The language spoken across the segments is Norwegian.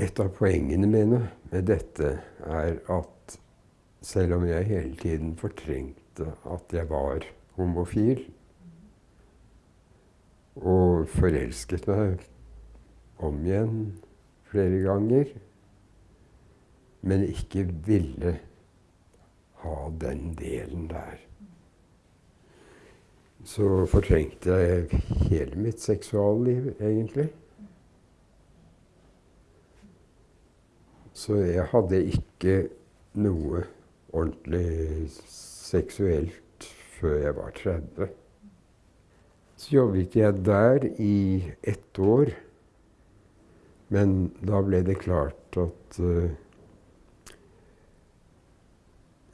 Et av poengene mine med dette er at selv om jeg hele tiden fortrengte at jeg var homofil, og forelsket meg om igjen flere ganger, men ikke ville ha den delen der. Så fortrengte jeg hele mitt seksualliv, egentlig. Så jeg hadde ikke noe ordentlig seksuelt før jeg var 30. Så jobbet jeg der i ett år. Men da ble det klart at uh,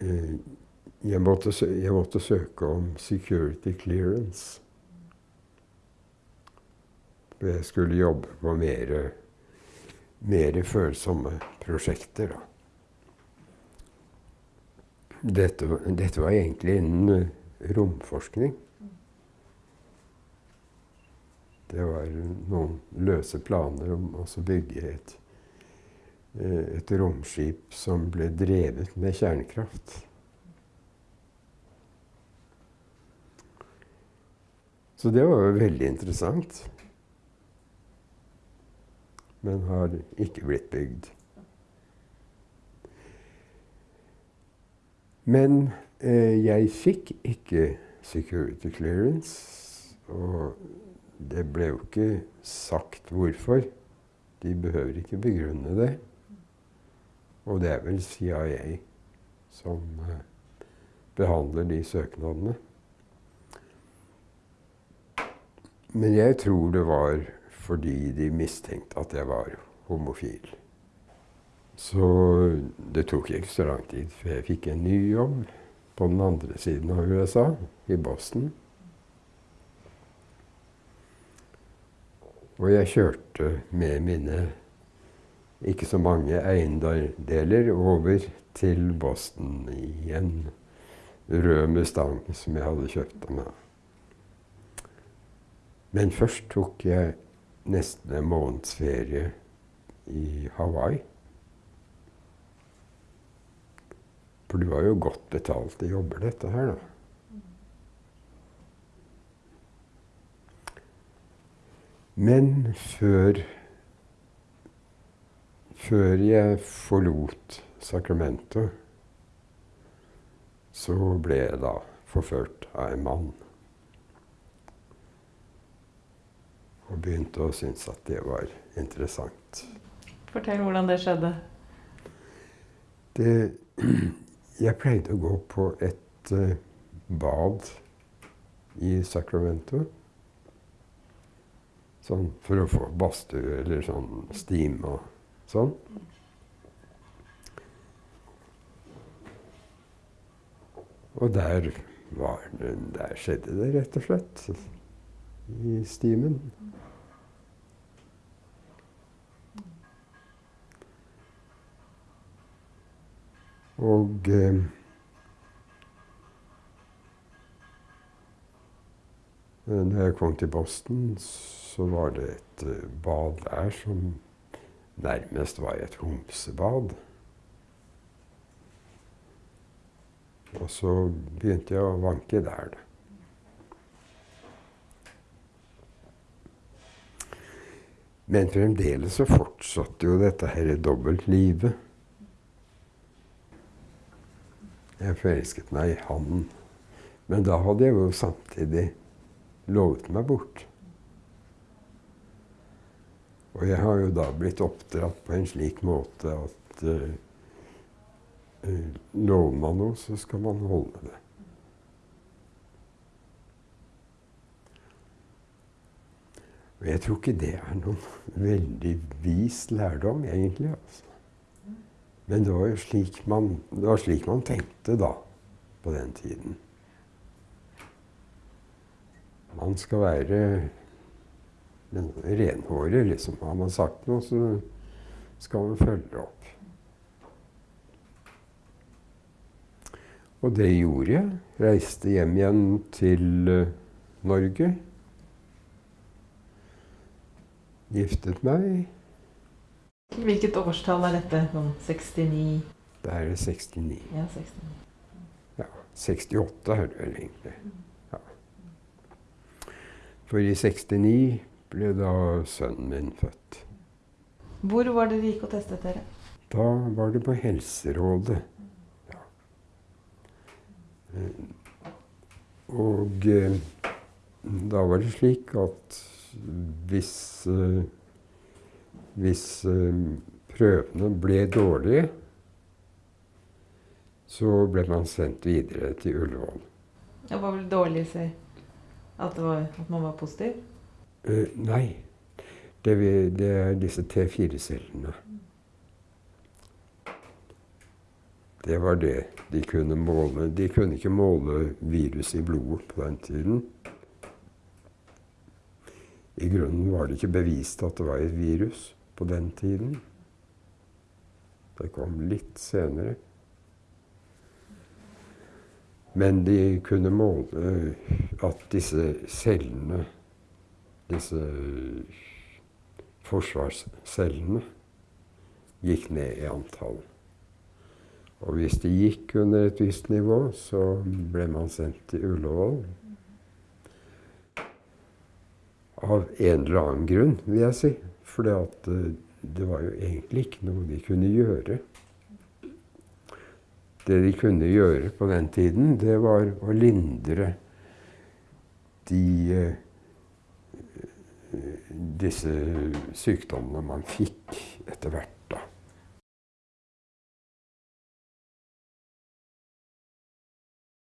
jeg, måtte jeg, måtte søke om security clearance. For jeg skulle jobbe på mer, mer følsomme prosjekter, da. Dette, dette var egentlig innen romforskning. Det var noen løse planer om å bygge et, eh, et romskip som ble drevet med kjernekraft. Så det var jo veldig interessant. Men har ikke blitt bygd. Men eh, jeg fikk ikke security clearance. Og det ble jo ikke sagt hvorfor. De behøver ikke begrunne det. Og det er vel CIA som eh, behandler de søknadene. Men jeg tror det var fordi de mistenkte at jeg var homofil. Så det tok ikke så lang tid før jeg fikk en ny jobb på den andre siden av USA, i Boston. Og jeg kjørte med mine ikke så mange eiendeler over til Boston i en rød Mustang som jeg hadde kjøpt av meg. Men først tok jeg nesten en måneds ferie i Hawaii. For det var jo godt betalte jobber, dette her, da. Men før Før jeg forlot Sacramento, så ble jeg da forført av en mann. Og begynte å synes at det var interessant. Fortell hvordan det skjedde. Det, jeg pleide å gå på et uh, bad i Sacramento. Sånn for å få badstue eller sånn steam og sånn. Og der, det, der skjedde det rett og slett. I stimen. Og eh, når jeg kom til Boston, så var det et uh, bad der som nærmest var et homsebad. Og så begynte jeg å vanke der. Men fremdeles så fortsatte jo dette her dobbeltlivet. Jeg forelsket meg i han. Men da hadde jeg jo samtidig lovet meg bort. Og jeg har jo da blitt oppdratt på en slik måte at uh, lover man noe, så skal man holde det. Og jeg tror ikke det er noen veldig vis lærdom, egentlig. altså. Men det var jo slik man, det var slik man tenkte da, på den tiden. Man skal være renhåret, liksom. Har man sagt noe, så skal man følge opp. Og det gjorde jeg. Reiste hjem igjen til uh, Norge. Giftet meg. Hvilket årstall er dette? Sånn 69 Det er 69. Ja, 69. Ja, 68 er det vel egentlig. Ja. For i 69 ble da sønnen min født. Hvor var det dere gikk og testet dere? Da var det på Helserådet. Ja. Eh, Og eh, da var det slik at hvis eh, hvis eh, prøvene ble dårlige, så ble man sendt videre til Ullevål. Det var vel dårlig å si? At, det var, at man var positiv? Uh, nei, det, vi- det er disse T4-cellene. Det var det de kunne måle. De kunne ikke måle virus i blodet på den tiden. I grunnen var det ikke bevist at det var et virus på den tiden. Det kom litt senere. Men de kunne måle at disse cellene, disse forsvarscellene, gikk ned i antall. Og hvis de gikk under et visst nivå, så ble man sendt til Ullevål. Av en eller annen grunn, vil jeg si. For det var jo egentlig ikke noe de kunne gjøre. Det de kunne gjøre på den tiden, det var å lindre de eh, disse sykdommene man fikk etter hvert.